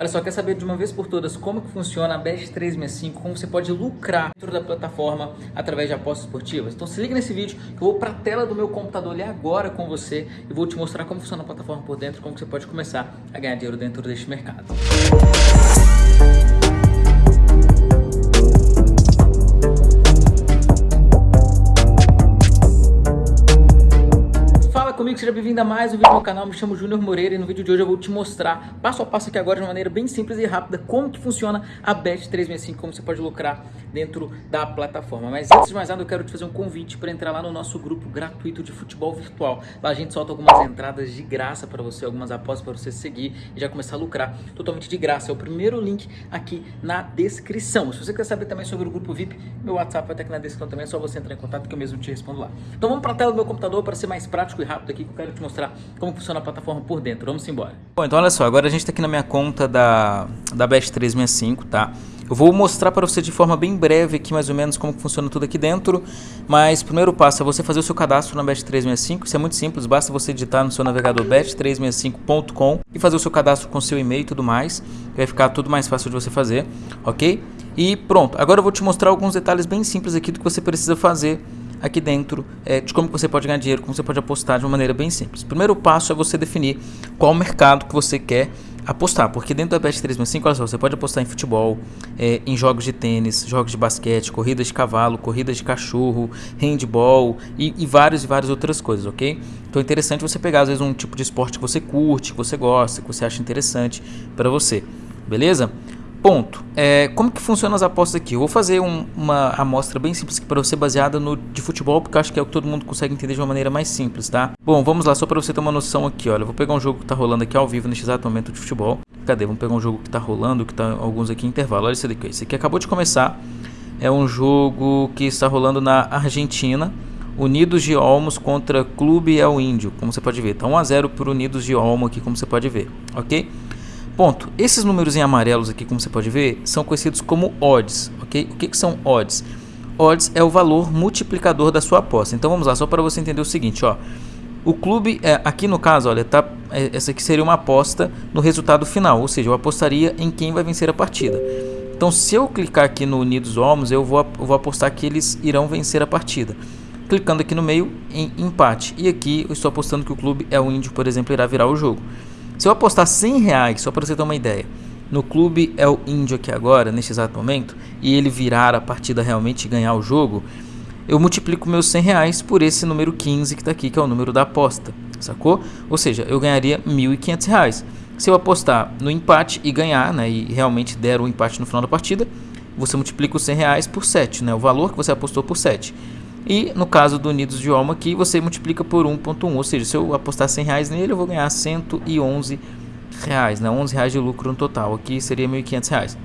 Olha só, quer saber de uma vez por todas como que funciona a Bet365, como você pode lucrar dentro da plataforma através de apostas esportivas? Então se liga nesse vídeo que eu vou para a tela do meu computador ali agora com você e vou te mostrar como funciona a plataforma por dentro, como você pode começar a ganhar dinheiro dentro deste mercado. comigo, bem-vindo mais um vídeo no canal, me chamo Júnior Moreira e no vídeo de hoje eu vou te mostrar passo a passo aqui agora de uma maneira bem simples e rápida como que funciona a Bet365, como você pode lucrar dentro da plataforma. Mas antes de mais nada eu quero te fazer um convite para entrar lá no nosso grupo gratuito de futebol virtual. Lá a gente solta algumas entradas de graça para você, algumas apostas para você seguir e já começar a lucrar totalmente de graça. É o primeiro link aqui na descrição. Se você quer saber também sobre o grupo VIP, meu WhatsApp vai estar aqui na descrição também, é só você entrar em contato que eu mesmo te respondo lá. Então vamos para a tela do meu computador para ser mais prático e rápido aqui que eu quero te mostrar como funciona a plataforma por dentro. Vamos embora. Bom, então olha só, agora a gente está aqui na minha conta da, da Best365, tá? Eu vou mostrar para você de forma bem breve aqui mais ou menos como funciona tudo aqui dentro, mas primeiro passo é você fazer o seu cadastro na Bet365, isso é muito simples, basta você digitar no seu navegador bet365.com e fazer o seu cadastro com seu e-mail e tudo mais, vai ficar tudo mais fácil de você fazer, ok? E pronto, agora eu vou te mostrar alguns detalhes bem simples aqui do que você precisa fazer aqui dentro é, de como você pode ganhar dinheiro, como você pode apostar de uma maneira bem simples. Primeiro passo é você definir qual mercado que você quer apostar, porque dentro da Bet365, olha só, você pode apostar em futebol, é, em jogos de tênis, jogos de basquete, corridas de cavalo, corridas de cachorro, handball e, e e várias outras coisas, ok? Então é interessante você pegar às vezes um tipo de esporte que você curte, que você gosta, que você acha interessante para você, beleza? Ponto. É, como que funcionam as apostas aqui? Eu vou fazer um, uma amostra bem simples aqui para você, baseada no de futebol, porque acho que é o que todo mundo consegue entender de uma maneira mais simples, tá? Bom, vamos lá, só para você ter uma noção aqui, olha. Eu vou pegar um jogo que está rolando aqui ao vivo neste exato momento de futebol. Cadê? Vamos pegar um jogo que está rolando, que está alguns aqui em intervalo. Olha esse daqui. Esse aqui acabou de começar. É um jogo que está rolando na Argentina. Unidos de Olmos contra Clube El Índio, como você pode ver. Tá 1x0 para Unidos de Olmo aqui, como você pode ver, ok? Ponto. Esses números em amarelos aqui, como você pode ver, são conhecidos como odds, ok? O que, que são odds? Odds é o valor multiplicador da sua aposta. Então vamos lá, só para você entender o seguinte, ó. O clube, é, aqui no caso, olha, tá, é, essa aqui seria uma aposta no resultado final, ou seja, eu apostaria em quem vai vencer a partida. Então, se eu clicar aqui no Unidos Olmos, eu vou, eu vou apostar que eles irão vencer a partida. Clicando aqui no meio, em empate. E aqui eu estou apostando que o clube é o Índio, por exemplo, irá virar o jogo. Se eu apostar 100 reais, só para você ter uma ideia, no clube é o índio aqui agora, neste exato momento, e ele virar a partida realmente e ganhar o jogo, eu multiplico meus 100 reais por esse número 15 que está aqui, que é o número da aposta, sacou? Ou seja, eu ganharia 1.500 reais. Se eu apostar no empate e ganhar, né, e realmente der o um empate no final da partida, você multiplica os 100 reais por 7, né, o valor que você apostou por 7. E no caso do Unidos de Olmo aqui, você multiplica por 1.1, ou seja, se eu apostar 100 reais nele, eu vou ganhar 111 reais, né? 11 reais de lucro no total, aqui seria 1.500 reais.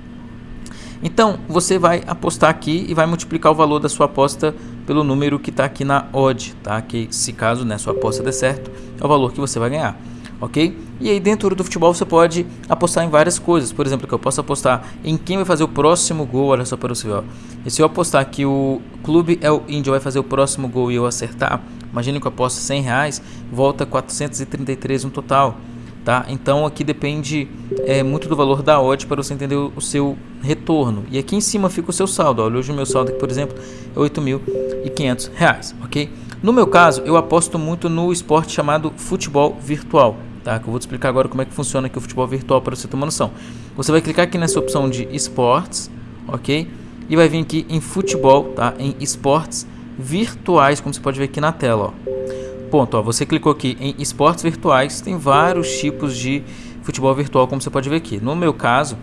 Então, você vai apostar aqui e vai multiplicar o valor da sua aposta pelo número que está aqui na odd, tá? Que se caso né, sua aposta der certo, é o valor que você vai ganhar ok? E aí dentro do futebol você pode apostar em várias coisas, por exemplo, que eu posso apostar em quem vai fazer o próximo gol, olha só para você ver, E se eu apostar que o clube é o Índio vai fazer o próximo gol e eu acertar, imagine que eu aposto 100 reais, volta 433 no total, tá? Então aqui depende é, muito do valor da odd para você entender o, seu retorno. E aqui em cima fica o seu saldo, olha, hoje o meu saldo aqui, por exemplo, é 8.500 reais, ok? No meu caso, eu aposto muito no esporte chamado futebol virtual, tá? Que eu vou te explicar agora como é que funciona aqui o futebol virtual para você ter uma noção. Você vai clicar aqui nessa opção de esportes, ok? E vai vir aqui em futebol, tá? Em esportes virtuais, como você pode ver aqui na tela, ó. Ponto, ó, você clicou aqui em esportes virtuais, tem vários tipos de futebol virtual, como você pode ver aqui. No meu caso,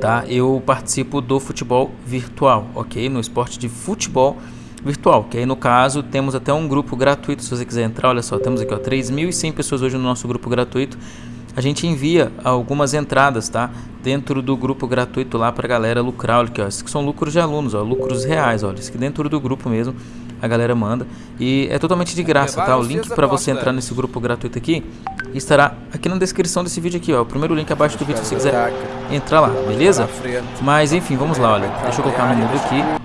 tá? Eu participo do futebol virtual, ok? No esporte de futebol virtual virtual, que aí no caso temos até um grupo gratuito, se você quiser entrar, olha só, temos aqui ó, 3.100 pessoas hoje no nosso grupo gratuito, a gente envia algumas entradas, tá? Dentro do grupo gratuito lá para a galera lucrar, olha aqui, ó, esses que são lucros de alunos, ó, lucros reais, olha, isso que dentro do grupo mesmo a galera manda. E é totalmente de graça, tá? O link para você entrar nesse grupo gratuito aqui estará aqui na descrição desse vídeo aqui, ó, o primeiro link abaixo do vídeo se você quiser entrar lá, beleza? Mas enfim, vamos lá, olha, deixa eu colocar no mundo aqui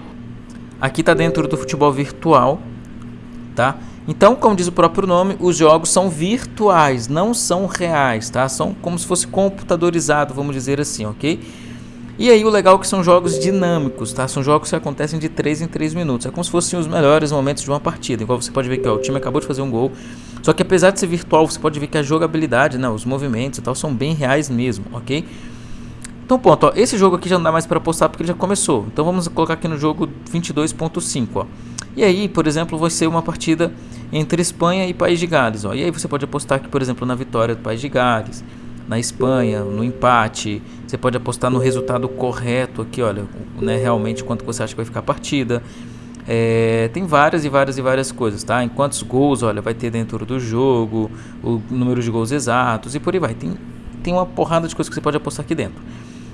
Aqui está dentro do futebol virtual, tá? Então, como diz o próprio nome, os jogos são virtuais, não são reais, tá? São como se fosse computadorizado, vamos dizer assim, ok? E aí o legal é que são jogos dinâmicos, tá? São jogos que acontecem de 3 em 3 minutos. É como se fossem os melhores momentos de uma partida. Igual você pode ver que ó, o time acabou de fazer um gol. Só que apesar de ser virtual, você pode ver que a jogabilidade, né, os movimentos e tal, são bem reais mesmo, ok? Então ponto, ó, esse jogo aqui já não dá mais para postar porque ele já começou. Então vamos colocar aqui no jogo 22.5, ó. E aí, por exemplo, vai ser uma partida entre Espanha e País de Gales, ó. E aí você pode apostar aqui, por exemplo, na vitória do País de Gales na Espanha, no empate. Você pode apostar no resultado correto aqui, olha, né, realmente quanto você acha que vai ficar a partida. É, tem várias e várias e várias coisas, tá? Em quantos gols, olha, vai ter dentro do jogo, o número de gols exatos e por aí vai. Tem, tem uma porrada de coisas que você pode apostar aqui dentro.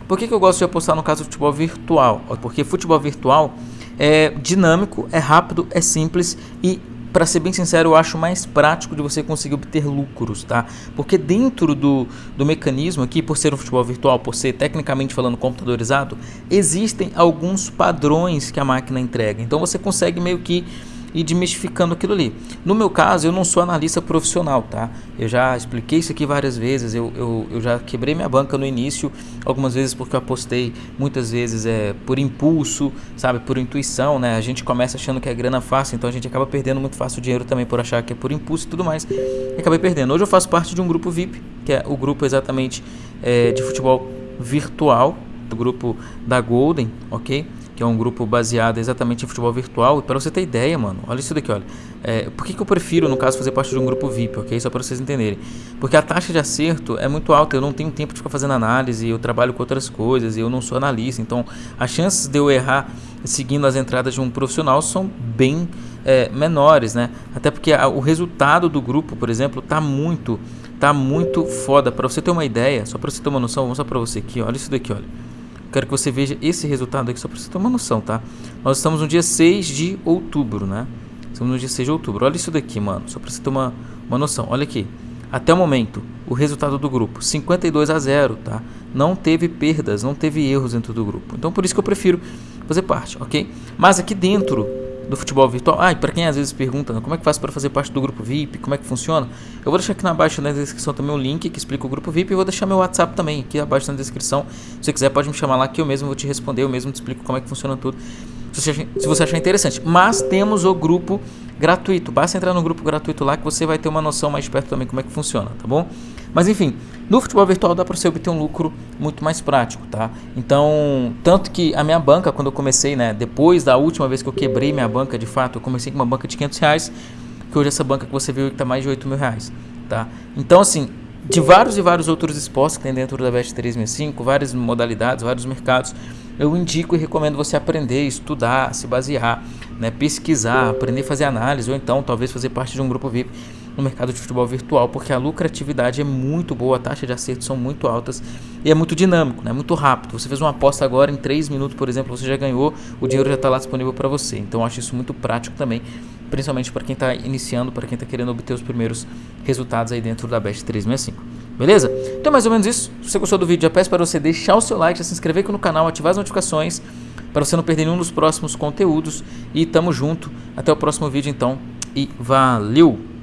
Por que, que eu gosto de apostar no caso do futebol virtual? Porque futebol virtual é dinâmico, é rápido, é simples e para ser bem sincero, eu acho mais prático de você conseguir obter lucros, tá? Porque dentro do, do mecanismo aqui, por ser um futebol virtual, por ser tecnicamente falando computadorizado, existem alguns padrões que a máquina entrega. Então você consegue meio que e desmistificando aquilo ali. No meu caso, eu não sou analista profissional, tá? Eu já expliquei isso aqui várias vezes, eu, eu, eu já quebrei minha banca no início, algumas vezes porque eu apostei, muitas vezes é por impulso, sabe, por intuição, né? A gente começa achando que é grana fácil, então a gente acaba perdendo muito fácil dinheiro também por achar que é por impulso e tudo mais. E acabei perdendo. Hoje eu faço parte de um grupo VIP, que é o grupo exatamente é, de futebol virtual, do grupo da Golden, ok? Que é um grupo baseado exatamente em futebol virtual. E para você ter ideia, mano, olha isso daqui, olha. É, por que, que eu prefiro, no caso, fazer parte de um grupo VIP, ok? Só para vocês entenderem. Porque a taxa de acerto é muito alta, eu não tenho tempo de ficar fazendo análise, eu trabalho com outras coisas, eu não sou analista. Então, as chances de eu errar seguindo as entradas de um profissional são bem é, menores, né? Até porque a, o resultado do grupo, por exemplo, tá muito, tá muito foda. Para você ter uma ideia, só para você ter uma noção, vou mostrar para você aqui, olha isso daqui, olha. Quero que você veja esse resultado aqui só para você ter uma noção, tá? Nós estamos no dia 6 de outubro, né? Estamos no dia 6 de outubro. Olha isso daqui, mano. Só para você ter uma, uma noção. Olha aqui. Até o momento, o resultado do grupo, 52 a 0, tá? Não teve perdas, não teve erros dentro do grupo. Então por isso que eu prefiro fazer parte, ok? Mas aqui dentro do futebol virtual. Ah, e para quem às vezes pergunta, né, como é que faz para fazer parte do grupo VIP, como é que funciona? Eu vou deixar aqui na na descrição também o um link que explica o grupo VIP e vou deixar meu WhatsApp também aqui abaixo na descrição. Se você quiser pode me chamar lá que eu mesmo vou te responder, eu mesmo te explico como é que funciona tudo. Se você achar interessante. Mas temos o grupo gratuito. Basta entrar no grupo gratuito lá que você vai ter uma noção mais perto também como é que funciona, tá bom? Mas enfim, no futebol virtual dá para você obter um lucro muito mais prático, tá? Então, tanto que a minha banca, quando eu comecei, né, depois da última vez que eu quebrei minha banca, de fato, eu comecei com uma banca de 500 reais, que hoje essa banca que você viu está mais de 8 mil reais, tá? Então, assim, de vários e vários outros esportes que tem dentro da Best 365, várias modalidades, vários mercados, eu indico e recomendo você aprender, estudar, se basear, né, pesquisar, aprender a fazer análise, ou então talvez fazer parte de um grupo VIP no mercado de futebol virtual, porque a lucratividade é muito boa, a taxa de acerto são muito altas e é muito dinâmico, né? muito rápido. Você fez uma aposta agora, em 3 minutos, por exemplo, você já ganhou, o dinheiro já está lá disponível para você. Então acho isso muito prático também, principalmente para quem está iniciando, para quem está querendo obter os primeiros resultados aí dentro da Best 365. Beleza? Então mais ou menos isso. Se você gostou do vídeo, já peço para você deixar o seu like, se inscrever aqui no canal, ativar as notificações para você não perder nenhum dos próximos conteúdos. E tamo junto. Até o próximo vídeo então. E valeu!